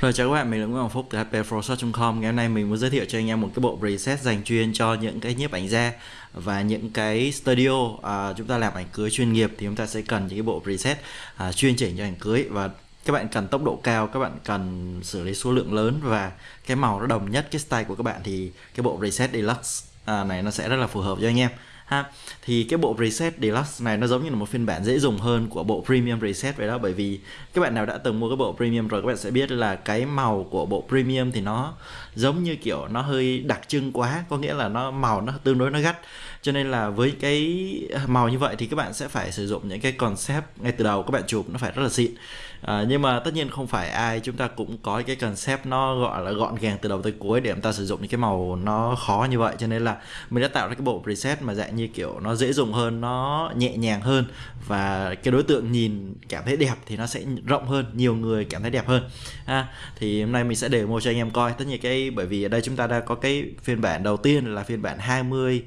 Rồi chào các bạn, mình là Nguyễn Hoàng Phúc từ hpprosort.com Ngày hôm nay mình muốn giới thiệu cho anh em một cái bộ preset dành chuyên cho những cái nhiếp ảnh gia và những cái studio à, chúng ta làm ảnh cưới chuyên nghiệp thì chúng ta sẽ cần những cái bộ preset à, chuyên chỉnh cho ảnh cưới. Và các bạn cần tốc độ cao, các bạn cần xử lý số lượng lớn và cái màu nó đồng nhất cái style của các bạn thì cái bộ preset deluxe à, này nó sẽ rất là phù hợp cho anh em ha. Thì cái bộ preset deluxe này nó giống như là một phiên bản dễ dùng hơn của bộ premium preset vậy đó, bởi vì các bạn nào đã từng mua cái bộ premium rồi, các bạn sẽ biết là cái màu của bộ premium thì nó giống như kiểu nó hơi đặc trưng quá, có nghĩa là nó màu nó tương đối nó gắt cho nên là với cái màu như vậy thì các bạn sẽ phải sử dụng những cái concept ngay từ đầu các bạn chụp nó phải rất là xịn. À, nhưng mà tất nhiên không phải ai chúng ta cũng có cái concept nó gọi là gọn gàng từ đầu tới cuối để chúng ta sử dụng những cái màu nó khó như vậy. Cho nên là mình đã tạo ra cái bộ preset mà dạng như kiểu nó dễ dùng hơn nó nhẹ nhàng hơn và cái đối tượng nhìn cảm thấy đẹp thì nó sẽ rộng hơn nhiều người cảm thấy đẹp hơn. Ha thì hôm nay mình sẽ demo cho anh em coi. Tất nhiên cái bởi vì ở đây chúng ta đã có cái phiên bản đầu tiên là phiên bản 20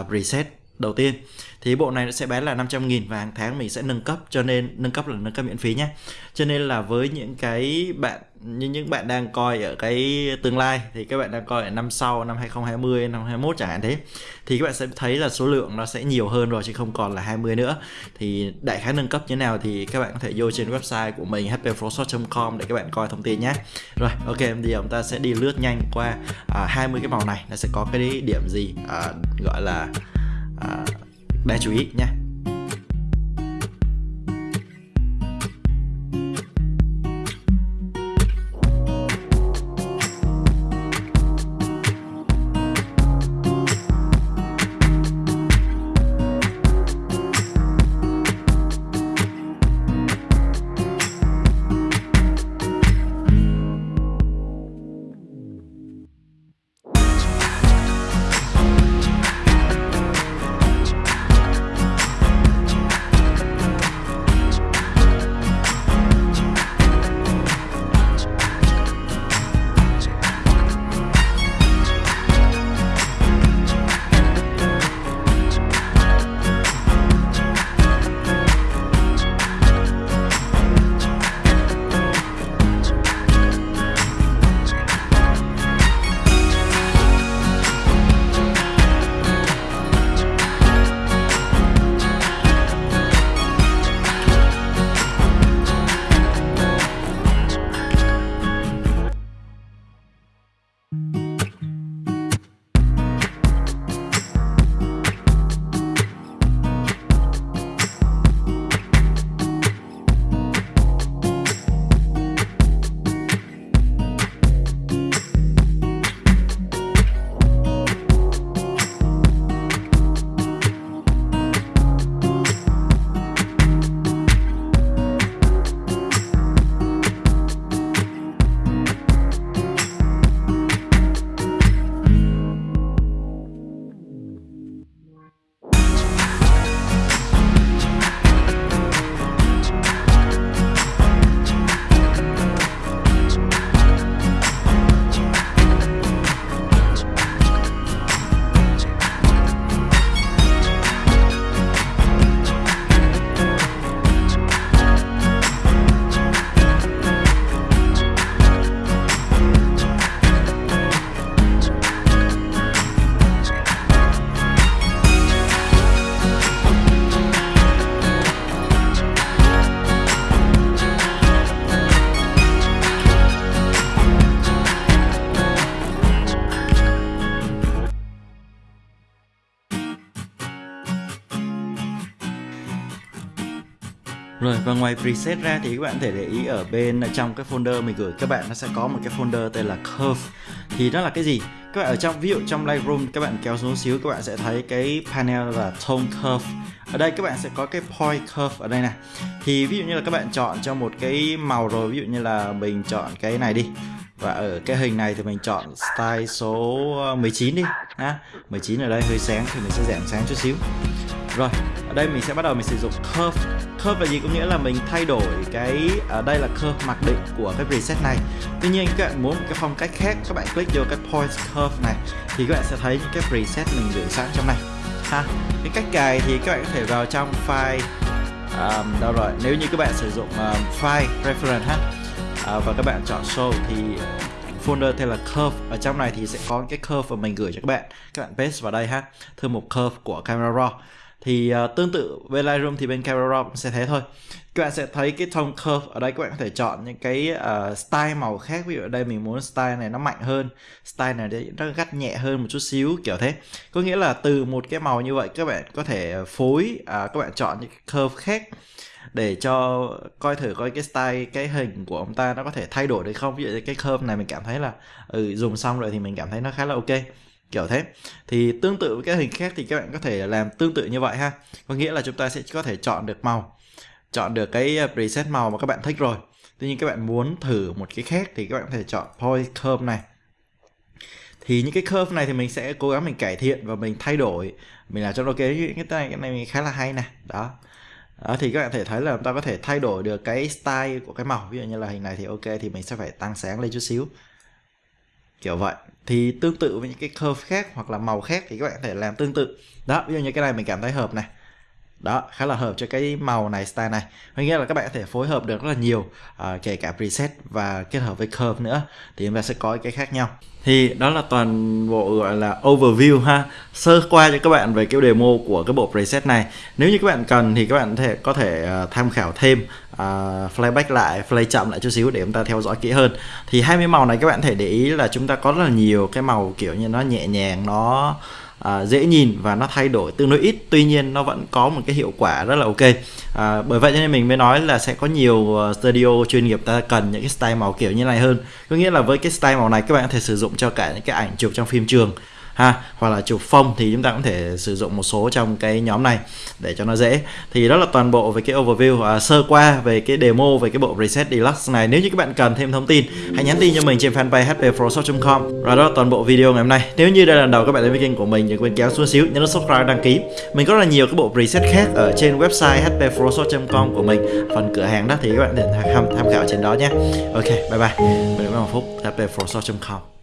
uh, Reset đầu tiên. Thì bộ này nó sẽ bán là 500.000 và hàng tháng mình sẽ nâng cấp cho nên nâng cấp là nâng cấp miễn phí nhé cho nên là với những cái bạn như những bạn đang coi ở cái tương lai thì các bạn đang coi ở năm sau năm 2020 năm 2021 chẳng hạn thế thì các bạn sẽ thấy là số lượng nó sẽ nhiều hơn rồi chứ không còn là 20 nữa. Thì đại khái nâng cấp như thế nào thì các bạn có thể vô trên website của mình hpprosort.com để các bạn coi thông tin nhé rồi ok bây giờ chúng ta sẽ đi lướt nhanh qua à, 20 cái màu này nó sẽ có cái điểm gì à, gọi là à, đáng chú ý nha Rồi, và ngoài preset ra thì các bạn có thể để ý ở bên trong cái folder mình gửi, các bạn nó sẽ có một cái folder tên là curve. Thì nó là cái gì? Các bạn ở trong, ví dụ trong Lightroom, các bạn kéo xuống xíu, các bạn sẽ thấy cái panel là tone curve. Ở đây các bạn sẽ có cái point curve ở đây này. Thì ví dụ như là các bạn chọn cho một cái màu rồi, ví dụ như là mình chọn cái này đi. Và ở cái hình này thì mình chọn style số 19 đi, ha. 19 ở đây hơi sáng thì mình sẽ giảm sáng chút xíu rồi ở đây mình sẽ bắt đầu mình sử dụng curve. Curve là gì? Có nghĩa là mình thay đổi cái ở đây là curve mặc định của cái preset này. Tuy nhiên các bạn muốn một cái phong cách khác các bạn click vô cái point curve này thì các bạn sẽ thấy những cái preset mình gửi sẵn trong này. Ha cái cách cài thì các bạn có thể vào trong file um, đâu rồi nếu như các bạn sử dụng um, file reference ha uh, và các bạn chọn show thì folder tên là curve. Ở trong này thì sẽ có cái curve mà mình gửi cho các bạn. Các bạn paste vào đây ha thư mục curve của camera raw thì uh, tương tự với Lightroom thì bên Camera Raw sẽ thế thôi. Các bạn sẽ thấy cái tone curve ở đây các bạn có thể chọn những cái uh, style màu khác. Ví dụ ở đây mình muốn style này nó mạnh hơn style này nó gắt nhẹ hơn một chút xíu kiểu thế. Có nghĩa là từ một cái màu như vậy các bạn có thể phối uh, các bạn chọn những cái curve khác để cho coi thử coi cái style cái hình của ông ta nó có thể thay đổi được không. Ví dụ cái curve này mình cảm thấy là ừ, dùng xong rồi thì mình cảm thấy nó khá là ok kiểu thế. Thì tương tự với các hình khác thì các bạn có thể làm tương tự như vậy ha. Có nghĩa là chúng ta sẽ có thể chọn được màu chọn được cái ờ, preset màu mà các bạn thích rồi. Tuy nhiên các bạn muốn thử một cái khác thì các bạn có thể chọn point curve này. Thì những cái curve này thì mình sẽ cố gắng mình cải thiện và mình thay đổi. Mình làm cho nó cái cái này cái này khá là hay nè. Đó. Đó, thì các bạn thể thấy là chúng ta có thể thay đổi được cái style của cái màu. Ví dụ như là hình này thì ok thì mình sẽ phải tăng sáng lên chút xíu kiểu vậy. Thì tương tự với những cái curve khác hoặc là màu khác thì các bạn có thể làm tương tự. Đó, ví dụ như cái này mình cảm thấy hợp này đó khá là hợp cho cái màu này style này. Có nghĩa là các bạn có thể phối hợp được rất là nhiều à, kể cả preset và kết hợp với curve nữa. Thì chúng ta sẽ có cái khác nhau. Thì đó là toàn bộ gọi là overview ha. Sơ qua cho các bạn về cái demo của cái bộ preset này. Nếu như các bạn cần thì các bạn có thể có thể uh, tham khảo thêm ờ, uh, playback lại play chậm lại chút xíu để chúng ta theo dõi kỹ hơn. Thì 20 màu này các bạn thể để ý là chúng ta có rất là nhiều cái màu kiểu như nó nhẹ nhàng nó à, dễ nhìn và nó thay đổi tương đối ít. Tuy nhiên nó vẫn có một cái hiệu quả rất là ok. À, bởi vậy cho nên mình mới nói là sẽ có nhiều ờ, studio chuyên nghiệp ta cần những cái style màu kiểu như này hơn. Có nghĩa là với cái style màu này các bạn có thể sử dụng cho cả những cái ảnh chụp trong phim trường ha hoặc là chụp phông thì chúng ta cũng thể sử dụng một số trong cái nhóm này để cho nó dễ. Thì đó là toàn bộ về cái overview à, sơ qua về cái demo về cái bộ preset deluxe này. Nếu như các bạn cần thêm thông tin hãy nhắn tin cho mình trên fanpage hpprosort.com và đó là toàn bộ video ngày hôm nay. Nếu như đây là lần đầu các bạn đến với kênh của mình đừng quên kéo xuống xíu nhấn nút subscribe đăng ký. Mình có rất là nhiều cái bộ preset khác ở trên website hpprosort.com của mình. Phần cửa hàng đó thì các bạn để tham, tham khảo trên đó nhé. Ok bye bye. Mình là Phúc hpprosort.com